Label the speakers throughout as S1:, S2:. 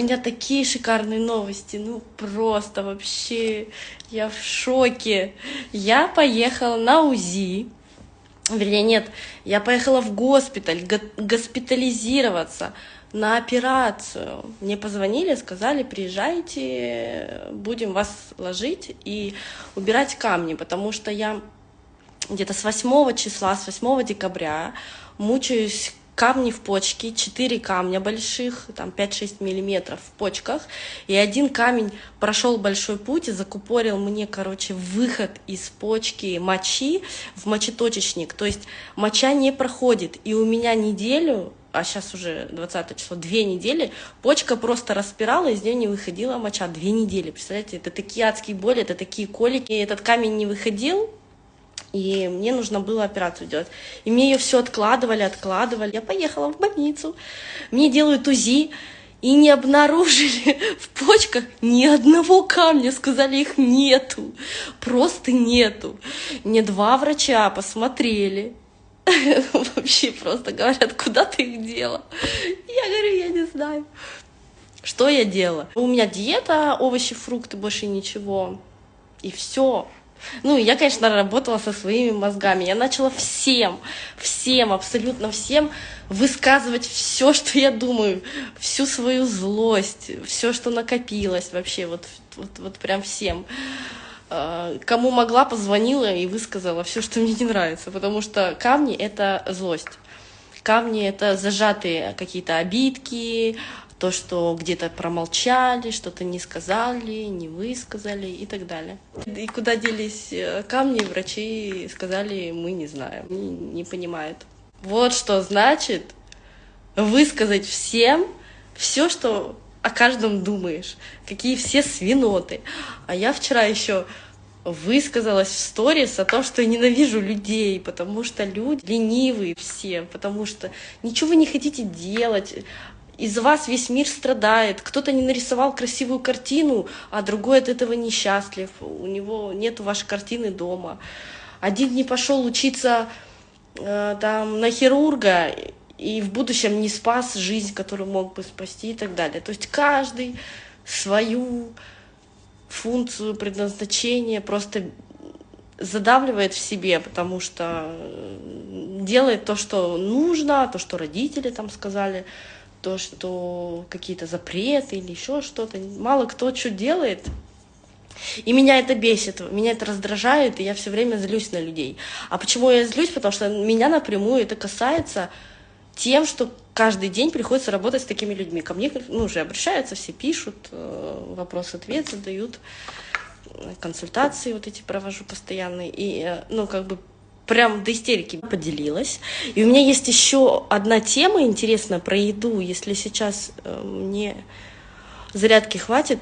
S1: У меня такие шикарные новости, ну просто вообще я в шоке. Я поехала на УЗИ, вернее нет, я поехала в госпиталь госпитализироваться на операцию. Мне позвонили, сказали, приезжайте, будем вас ложить и убирать камни, потому что я где-то с 8 числа, с 8 декабря мучаюсь камни в почке, 4 камня больших, там 5-6 миллиметров в почках, и один камень прошел большой путь и закупорил мне, короче, выход из почки мочи в мочеточечник, то есть моча не проходит, и у меня неделю а сейчас уже 20 число, две недели, почка просто распирала, из нее не выходила моча, две недели, представляете, это такие адские боли, это такие колики, этот камень не выходил, и мне нужно было операцию делать. И мне ее все откладывали, откладывали. Я поехала в больницу, мне делают УЗИ, и не обнаружили в почках ни одного камня, сказали, их нету, просто нету. Мне два врача посмотрели, вообще просто говорят, куда ты их дела? Я говорю, я не знаю. Что я делала? У меня диета, овощи, фрукты, больше ничего. И все. Ну, я, конечно, работала со своими мозгами. Я начала всем, всем, абсолютно всем высказывать все, что я думаю, всю свою злость, все, что накопилось вообще, вот, вот, вот прям всем. А, кому могла, позвонила и высказала все, что мне не нравится, потому что камни — это злость. Камни — это зажатые какие-то обидки, то, что где-то промолчали, что-то не сказали, не высказали и так далее. И куда делись э, камни, врачи сказали, мы не знаем, не, не понимают. Вот что значит высказать всем все, что о каждом думаешь, какие все свиноты. А я вчера еще высказалась в сторис о том, что я ненавижу людей, потому что люди ленивые все, потому что ничего вы не хотите делать, из-за вас весь мир страдает. Кто-то не нарисовал красивую картину, а другой от этого несчастлив. У него нет вашей картины дома. Один не пошел учиться э, там, на хирурга и в будущем не спас жизнь, которую мог бы спасти и так далее. То есть каждый свою функцию, предназначение просто задавливает в себе, потому что э, делает то, что нужно, то, что родители там сказали, то, что какие-то запреты или еще что-то. Мало кто что делает. И меня это бесит, меня это раздражает, и я все время злюсь на людей. А почему я злюсь? Потому что меня напрямую это касается тем, что каждый день приходится работать с такими людьми. Ко мне ну, уже обращаются, все пишут, э, вопрос-ответ задают, консультации вот эти провожу постоянные. И, э, ну, как бы прям до истерики поделилась. И у меня есть еще одна тема интересная про еду. Если сейчас э, мне зарядки хватит,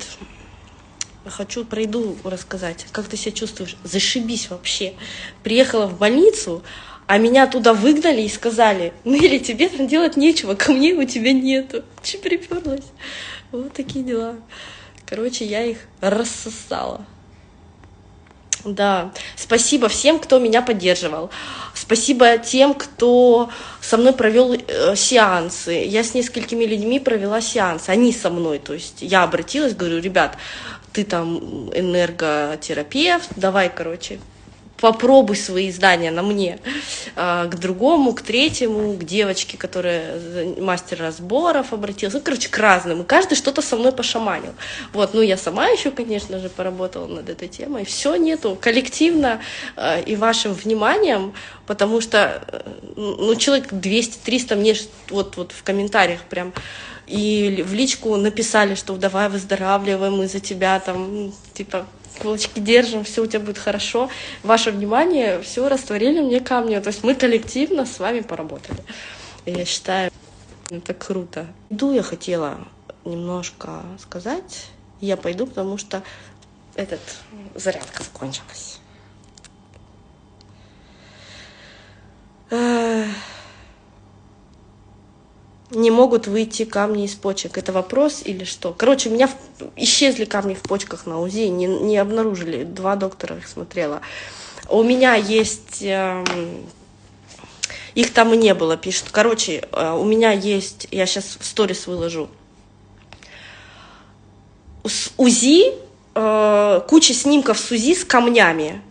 S1: хочу про еду рассказать. Как ты себя чувствуешь? Зашибись вообще. Приехала в больницу, а меня туда выгнали и сказали, ну или тебе там делать нечего, ко мне у тебя нету. Че приперлась? Вот такие дела. Короче, я их рассосала. Да, спасибо всем, кто меня поддерживал. Спасибо тем, кто со мной провел э, сеансы. Я с несколькими людьми провела сеансы. Они со мной. То есть я обратилась, говорю, ребят, ты там энерготерапевт, давай, короче, попробуй свои знания на мне, а, к другому, к третьему, к девочке, которая мастер разборов обратилась, ну, короче, к разным, и каждый что-то со мной пошаманил. Вот, ну, я сама еще, конечно же, поработала над этой темой, все нету, коллективно а, и вашим вниманием, потому что, э, ну, человек 200-300 мне вот, вот в комментариях прям и в личку написали, что давай выздоравливаем, мы за тебя там, типа, кулачки держим, все у тебя будет хорошо. Ваше внимание, все растворили мне камни. То есть мы коллективно с вами поработали. Я считаю, это круто. Иду я хотела немножко сказать. Я пойду, потому что этот зарядка закончилась не могут выйти камни из почек. Это вопрос или что? Короче, у меня исчезли камни в почках на УЗИ, не, не обнаружили. Два доктора их смотрела. У меня есть... Э, их там и не было, пишут. Короче, э, у меня есть... Я сейчас в сторис выложу. УЗИ, э, куча снимков с УЗИ с камнями.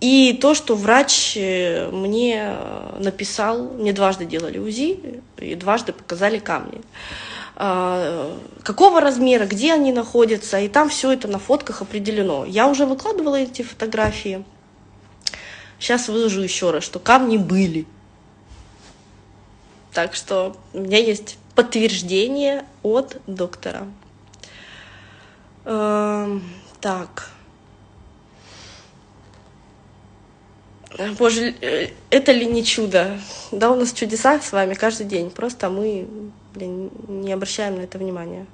S1: И то, что врач э, мне написал, мне дважды делали УЗИ и дважды показали камни. А, какого размера, где они находятся, и там все это на фотках определено. Я уже выкладывала эти фотографии. Сейчас выложу еще раз, что камни были. Так что у меня есть подтверждение от доктора. Эм, так. Боже, э, это ли не чудо? Да, у нас чудеса с вами каждый день, просто мы блин, не обращаем на это внимания.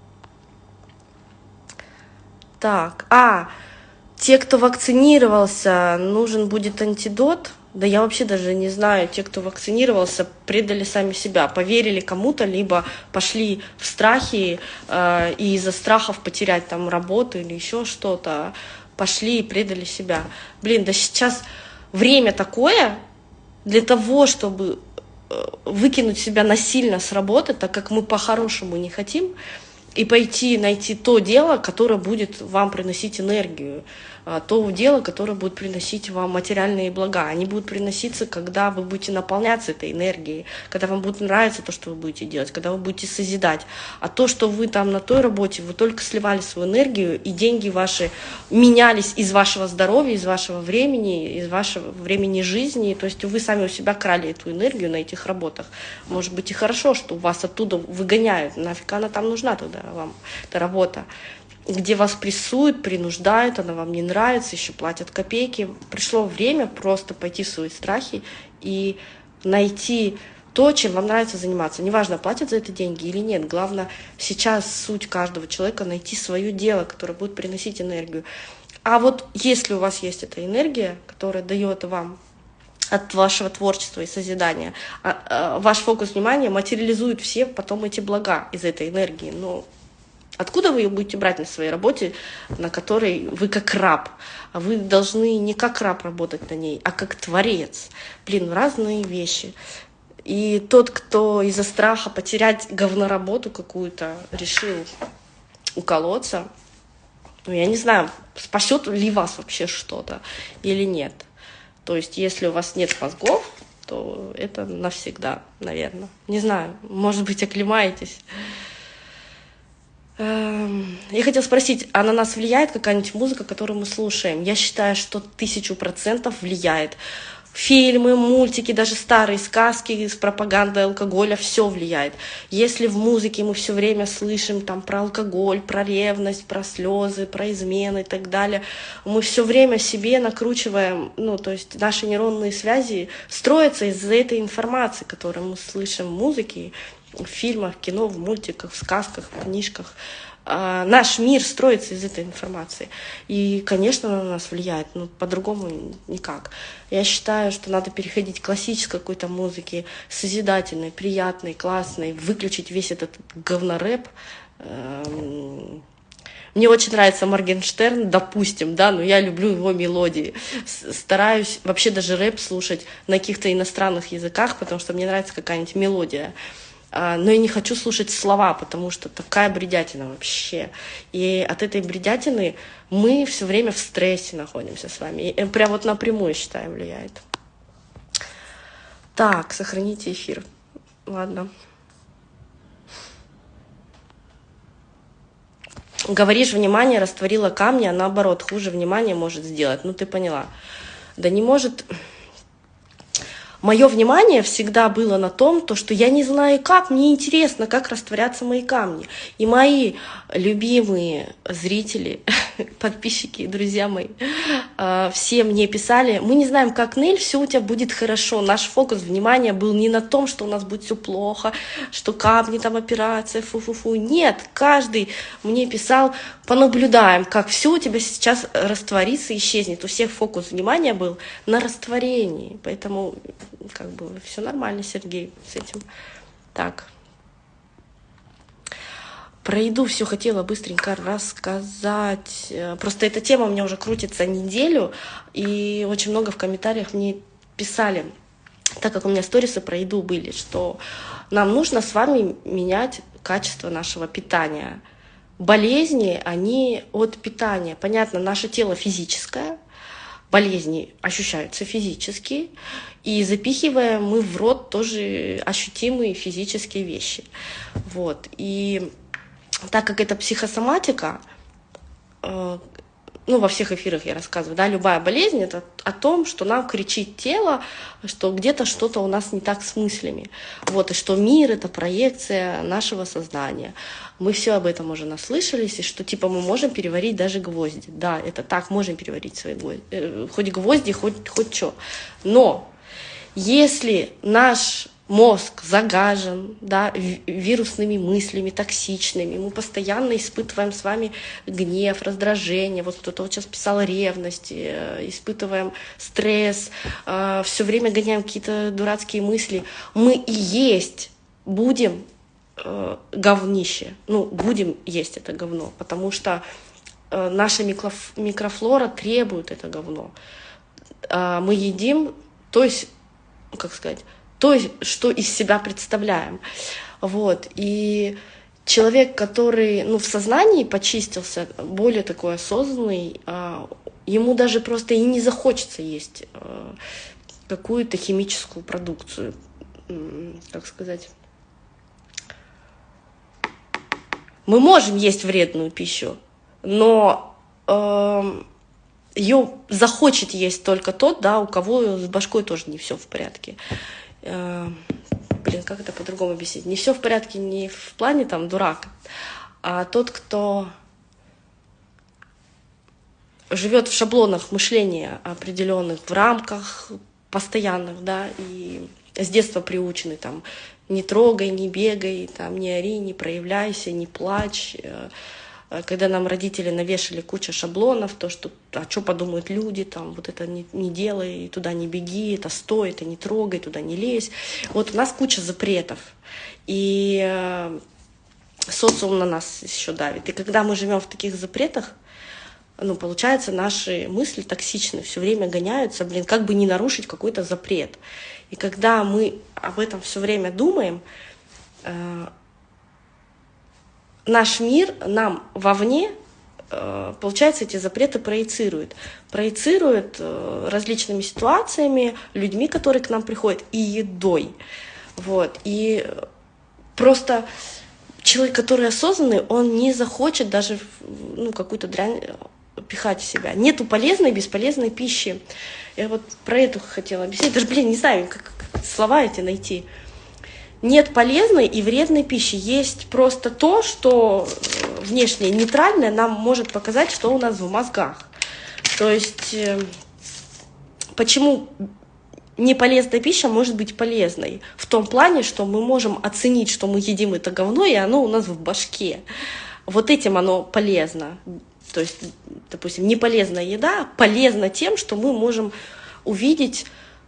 S1: Так, а, те, кто вакцинировался, нужен будет антидот. Да я вообще даже не знаю, те, кто вакцинировался, предали сами себя, поверили кому-то, либо пошли в страхи э, и из-за страхов потерять там работу или еще что-то, пошли и предали себя. Блин, да сейчас время такое для того, чтобы э, выкинуть себя насильно с работы, так как мы по-хорошему не хотим, и пойти найти то дело, которое будет вам приносить энергию. А, то дело, которое будет приносить вам материальные блага. Они будут приноситься, когда вы будете наполняться этой энергией, когда вам будет нравиться то, что вы будете делать, когда вы будете созидать. А то, что вы там на той работе, вы только сливали свою энергию, и деньги ваши менялись из вашего здоровья, из вашего времени, из вашего времени жизни. То есть вы сами у себя крали эту энергию на этих работах. Может быть и хорошо, что вас оттуда выгоняют. Нафиг она там нужна тогда вам, эта работа где вас прессуют, принуждают, она вам не нравится, еще платят копейки. Пришло время просто пойти в свои страхи и найти то, чем вам нравится заниматься. Неважно, платят за это деньги или нет. Главное сейчас суть каждого человека найти свое дело, которое будет приносить энергию. А вот если у вас есть эта энергия, которая дает вам от вашего творчества и созидания, а, а, ваш фокус внимания материализует все потом эти блага из этой энергии. Но Откуда вы ее будете брать на своей работе, на которой вы как раб? А вы должны не как раб работать на ней, а как творец. Блин, разные вещи. И тот, кто из-за страха потерять говноработу какую-то решил уколоться, ну, я не знаю, спасет ли вас вообще что-то или нет. То есть, если у вас нет мозгов, то это навсегда, наверное. Не знаю, может быть, оклемаетесь. Эм, я хотела спросить, а на нас влияет какая-нибудь музыка, которую мы слушаем? Я считаю, что тысячу процентов влияет. Фильмы, мультики, даже старые сказки с пропагандой алкоголя, все влияет. Если в музыке мы все время слышим там про алкоголь, про ревность, про слезы, про измены и так далее, мы все время себе накручиваем, ну, то есть наши нейронные связи строятся из-за этой информации, которую мы слышим в музыке, в фильмах, кино, в мультиках, в сказках, в книжках. А, наш мир строится из этой информации. И, конечно, она на нас влияет, но по-другому никак. Я считаю, что надо переходить к классической какой-то музыке, созидательной, приятной, классной, выключить весь этот говнорэп. Эм, мне очень нравится Моргенштерн, допустим, да, но я люблю его мелодии. Стараюсь вообще даже рэп слушать на каких-то иностранных языках, потому что мне нравится какая-нибудь мелодия. А, но я не хочу слушать слова, потому что такая бредятина вообще. И от этой бредятины мы все время в стрессе находимся с вами. И прям вот напрямую, считаю, влияет. Так, сохраните эфир. Ладно. Говоришь, внимание растворило камни, а наоборот, хуже внимания может сделать. Ну, ты поняла. Да не может мое внимание всегда было на том, то, что я не знаю как, мне интересно, как растворятся мои камни. И мои любимые зрители, подписчики, друзья мои, а, все мне писали, мы не знаем, как, Нель, все у тебя будет хорошо. Наш фокус внимания был не на том, что у нас будет все плохо, что камни, там операция, фу-фу-фу. Нет, каждый мне писал, понаблюдаем, как все у тебя сейчас растворится, исчезнет. У всех фокус внимания был на растворении. Поэтому как бы все нормально, Сергей, с этим. Так. Про еду все хотела быстренько рассказать. Просто эта тема у меня уже крутится неделю, и очень много в комментариях мне писали, так как у меня сторисы про еду были, что нам нужно с вами менять качество нашего питания. болезни, они от питания. Понятно, наше тело физическое, болезни ощущаются физически, и запихиваем мы в рот тоже ощутимые физические вещи. Вот. И так как это психосоматика, э, ну, во всех эфирах я рассказываю, да, любая болезнь — это о том, что нам кричит тело, что где-то что-то у нас не так с мыслями. Вот, и что мир — это проекция нашего сознания. Мы все об этом уже наслышались, и что, типа, мы можем переварить даже гвозди. Да, это так, можем переварить свои гвозди. Э, хоть гвозди, хоть, хоть что. Но если наш мозг загажен да, вирусными мыслями, токсичными. Мы постоянно испытываем с вами гнев, раздражение. Вот кто-то вот сейчас писал ревность, э, испытываем стресс, э, все время гоняем какие-то дурацкие мысли. Мы и есть будем э, говнище. Ну, будем есть это говно, потому что наша микрофлора требует это говно. Мы едим, то есть, как сказать, то, что из себя представляем. Вот. И человек, который ну, в сознании почистился, более такой осознанный, а, ему даже просто и не захочется есть а, какую-то химическую продукцию, как сказать. Мы можем есть вредную пищу, но э, ее захочет есть только тот, да, у кого с башкой тоже не все в порядке. Э, блин, как это по-другому объяснить? Не все в порядке не в плане там дурак, а тот, кто живет в шаблонах мышления определенных, в рамках постоянных, да, и с детства приучены там не трогай, не бегай, там, не ори, не проявляйся, не плачь, э, когда нам родители навешали кучу шаблонов, то, что, а что подумают люди, там, вот это не, не делай, туда не беги, это стой, это не трогай, туда не лезь. Вот у нас куча запретов. И э, социум на нас еще давит. И когда мы живем в таких запретах, ну, получается, наши мысли токсичны, все время гоняются, блин, как бы не нарушить какой-то запрет. И когда мы об этом все время думаем, э, наш мир нам вовне, э, получается, эти запреты проецирует. Проецирует э, различными ситуациями, людьми, которые к нам приходят, и едой. Вот. И просто человек, который осознанный, он не захочет даже ну, какую-то дрянь э, пихать в себя. Нету полезной и бесполезной пищи. Я вот про это хотела объяснить. Даже, блин, не знаю, как, как слова эти найти нет полезной и вредной пищи. Есть просто то, что э, внешне нейтральное нам может показать, что у нас в мозгах. То есть э, почему неполезная пища может быть полезной? В том плане, что мы можем оценить, что мы едим это говно, и оно у нас в башке. Вот этим оно полезно. То есть, допустим, неполезная еда полезна тем, что мы можем увидеть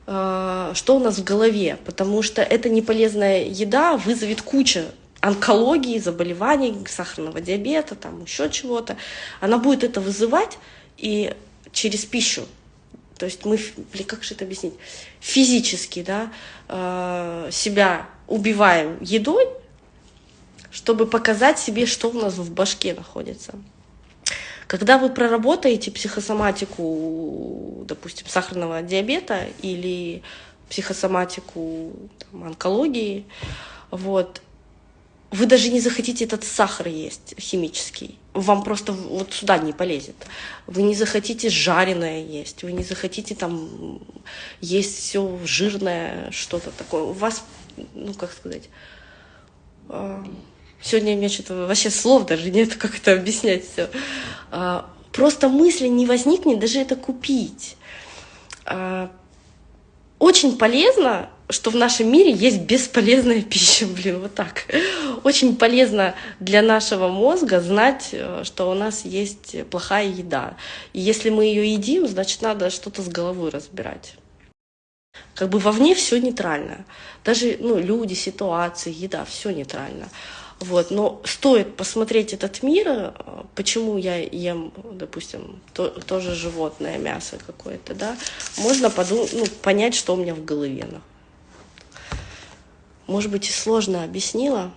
S1: что у нас в голове, потому что эта неполезная еда вызовет кучу онкологии, заболеваний, сахарного диабета, там еще чего-то. Она будет это вызывать и через пищу. То есть мы, блин, как же это объяснить, физически да, э, себя убиваем едой, чтобы показать себе, что у нас в башке находится. Когда вы проработаете психосоматику, допустим, сахарного диабета или психосоматику там, онкологии, вот, вы даже не захотите этот сахар есть химический. Вам просто вот сюда не полезет. Вы не захотите жареное есть, вы не захотите там есть все жирное, что-то такое. У вас, ну как сказать, а, Сегодня у меня что-то вообще слов даже нет, как это объяснять все. А, просто мысли не возникнет даже это купить. А, очень полезно, что в нашем мире есть бесполезная пища, блин, вот так. Очень полезно для нашего мозга знать, э, что у нас есть плохая еда. И если мы ее едим, значит, надо что-то с головой разбирать. Как бы вовне все нейтрально. Даже ну, люди, ситуации, еда, все нейтрально. Вот, но стоит посмотреть этот мир, э, почему я ем, допустим, то, тоже животное мясо какое-то, да, можно подумать, ну, понять, что у меня в голове. Может быть, и сложно объяснила.